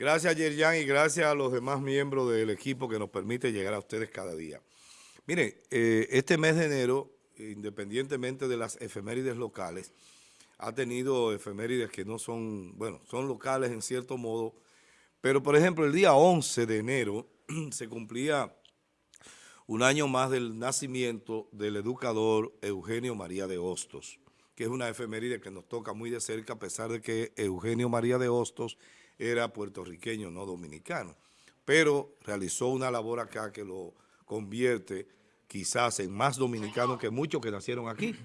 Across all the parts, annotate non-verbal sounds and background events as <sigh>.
Gracias, Yerjan, y gracias a los demás miembros del equipo que nos permite llegar a ustedes cada día. Miren, eh, este mes de enero, independientemente de las efemérides locales, ha tenido efemérides que no son, bueno, son locales en cierto modo, pero por ejemplo el día 11 de enero <clears throat> se cumplía un año más del nacimiento del educador Eugenio María de Hostos, que es una efeméride que nos toca muy de cerca a pesar de que Eugenio María de Hostos era puertorriqueño, no dominicano, pero realizó una labor acá que lo convierte quizás en más dominicano que muchos que nacieron aquí.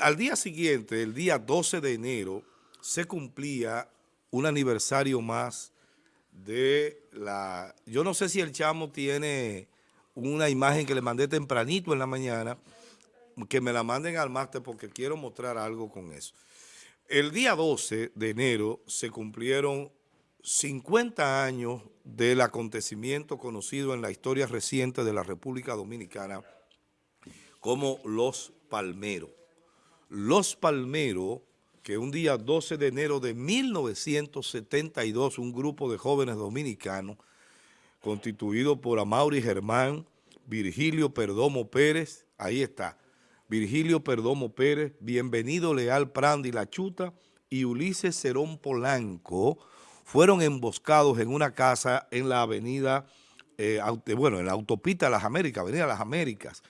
al día siguiente, el día 12 de enero, se cumplía un aniversario más de la... Yo no sé si el chamo tiene una imagen que le mandé tempranito en la mañana, que me la manden al máster porque quiero mostrar algo con eso. El día 12 de enero se cumplieron 50 años del acontecimiento conocido en la historia reciente de la República Dominicana como Los Palmeros. Los Palmeros, que un día 12 de enero de 1972, un grupo de jóvenes dominicanos constituido por Amaury Germán, Virgilio Perdomo Pérez, ahí está, Virgilio Perdomo Pérez, Bienvenido Leal Prandi La Chuta y Ulises Cerón Polanco fueron emboscados en una casa en la avenida, eh, bueno, en la autopista Las Américas, avenida Las Américas,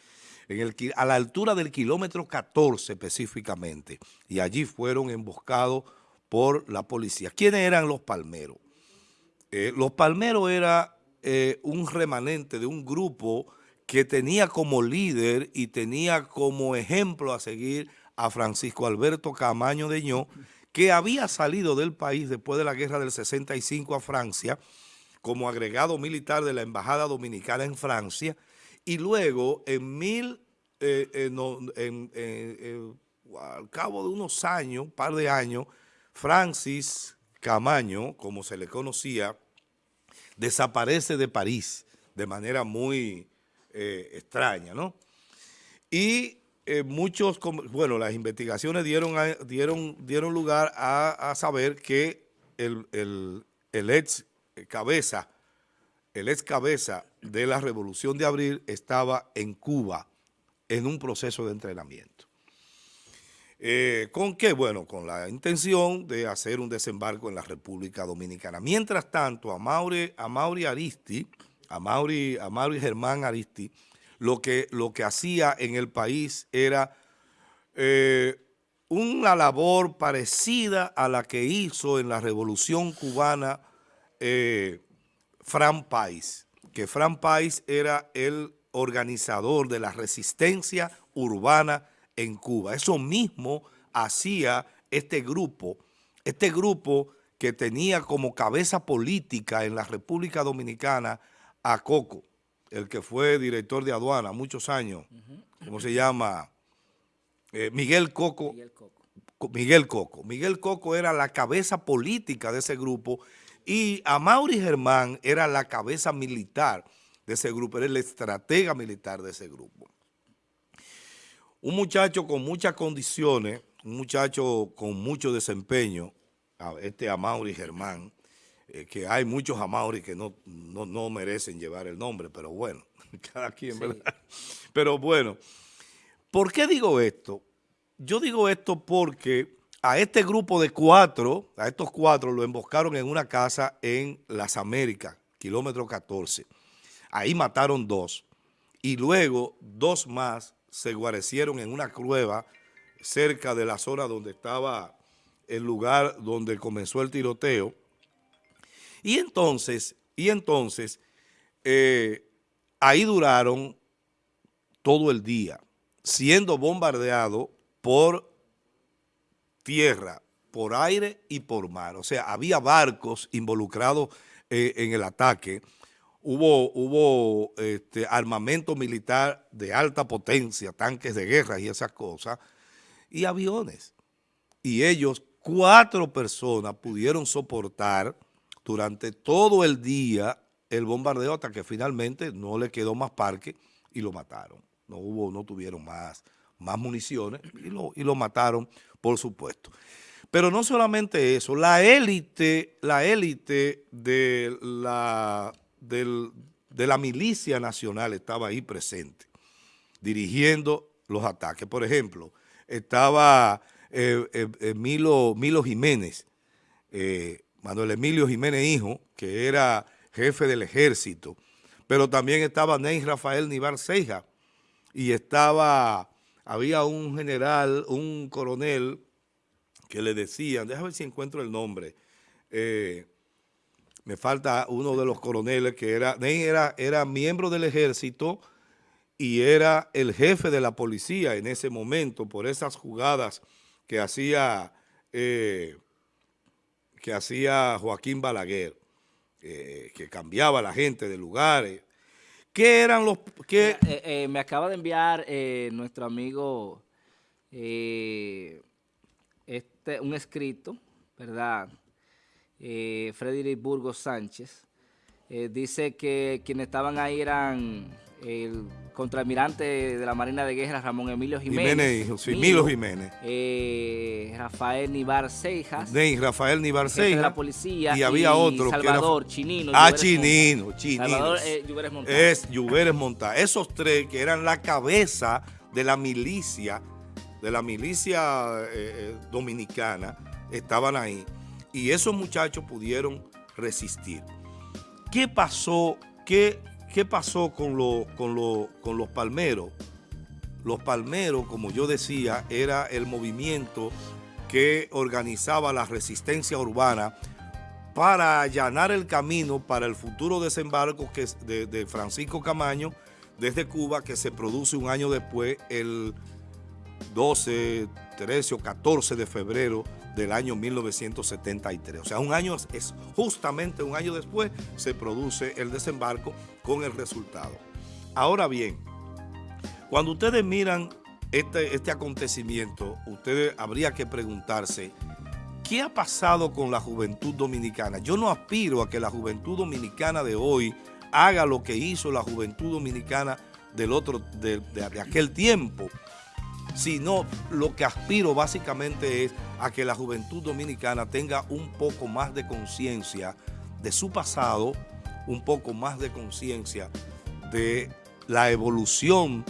a la altura del kilómetro 14 específicamente, y allí fueron emboscados por la policía. ¿Quiénes eran los palmeros? Eh, los palmeros era eh, un remanente de un grupo que tenía como líder y tenía como ejemplo a seguir a Francisco Alberto Camaño de Ño, que había salido del país después de la guerra del 65 a Francia, como agregado militar de la Embajada Dominicana en Francia, y luego en mil, eh, eh, al cabo de unos años, un par de años, Francis Camaño, como se le conocía, desaparece de París de manera muy eh, extraña, ¿no? Y eh, muchos, bueno, las investigaciones dieron, dieron, dieron lugar a, saber que el, ex cabeza, el ex cabeza de la Revolución de Abril estaba en Cuba en un proceso de entrenamiento. Eh, ¿Con qué? Bueno, con la intención de hacer un desembarco en la República Dominicana. Mientras tanto, a Mauri Aristi, a Mauri, a Germán Aristi, lo que, lo que hacía en el país era eh, una labor parecida a la que hizo en la Revolución Cubana eh, Fran Pais, que Fran Pais era el organizador de la resistencia urbana en Cuba. Eso mismo hacía este grupo, este grupo que tenía como cabeza política en la República Dominicana a Coco, el que fue director de aduana muchos años, ¿cómo se llama? Eh, Miguel Coco. Miguel Coco. Miguel Coco. Miguel Coco era la cabeza política de ese grupo y Amaury Germán era la cabeza militar de ese grupo, era el estratega militar de ese grupo. Un muchacho con muchas condiciones, un muchacho con mucho desempeño, este Amaury Germán, eh, que hay muchos Amaury que no, no, merecen llevar el nombre, pero bueno, <laughs> cada quien, ¿verdad? <laughs> Pero bueno, ¿por qué digo esto? Yo digo esto porque a este grupo de cuatro, a estos cuatro, lo emboscaron en una casa en Las Américas, kilómetro 14. Ahí mataron dos. Y luego dos más se guarecieron en una cueva cerca de la zona donde estaba el lugar donde comenzó el tiroteo y entonces, y entonces, eh, ahí duraron todo el día, siendo bombardeado por tierra, por aire y por mar. O sea, había barcos involucrados eh, en el ataque, hubo, este, armamento militar de alta potencia, tanques de guerra y esas cosas, y aviones. Y ellos, cuatro personas, pudieron soportar durante todo el día el bombardeo hasta que finalmente no le quedó más parque y lo mataron. No hubo, no tuvieron más, más municiones y lo, y lo mataron, por supuesto. Pero no solamente eso, la élite, la élite de la, de la milicia nacional estaba ahí presente, dirigiendo los ataques. Por ejemplo, estaba eh, eh, Milo, Milo Jiménez, Manuel Emilio Jiménez Hijo, que era jefe del ejército, pero también estaba Ney Rafael Nivar Ceja, y estaba, había un general, un coronel, que le decían, déjame ver si encuentro el nombre, eh, me falta uno de los coroneles que era, Ney era, era miembro del ejército y era el jefe de la policía en ese momento por esas jugadas que hacía, eh, que hacía Joaquín Balaguer, eh, que cambiaba a la gente de lugares. ¿Qué eran los...? Qué? me acaba de enviar nuestro amigo... Este, un escrito, ¿verdad? Eh, Frederick Burgos Sánchez, eh, dice que quienes estaban ahí eran el contraalmirante de la Marina de Guerra, Ramón Emilio Jiménez. Milo Jiménez. Eh, Rafael Nivar Cejas. De Rafael Nivar Cejas. de la policía. Y, había otro. Salvador, que era, Chinino. Ah, Chinino, Chinino. Salvador eh, Lluveres Es Lluveres Montá. Esos tres que eran la cabeza de la milicia de la milicia eh, dominicana estaban ahí y esos muchachos pudieron resistir. ¿Qué pasó? ¿Qué, qué pasó con, con, con los palmeros? Los palmeros, como yo decía, era el movimiento que organizaba la resistencia urbana para allanar el camino para el futuro desembarco de, de Francisco Camaño desde Cuba, que se produce un año después, el 12, 13 o 14 de febrero del año 1973. O sea, un año es justamente un año después se produce el desembarco con el resultado. Ahora bien, cuando ustedes miran este, este acontecimiento, ustedes habría que preguntarse, ¿qué ha pasado con la juventud dominicana? Yo no aspiro a que la juventud dominicana de hoy haga lo que hizo la juventud dominicana del otro, de aquel tiempo, sino lo que aspiro básicamente es a que la juventud dominicana tenga un poco más de conciencia de su pasado, un poco más de conciencia de la evolución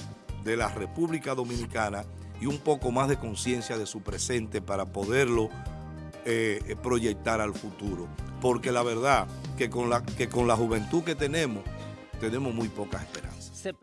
de la República Dominicana y un poco más de conciencia de su presente para poderlo eh, proyectar al futuro. Porque la verdad que con la, que con la juventud que tenemos, tenemos muy pocas esperanzas.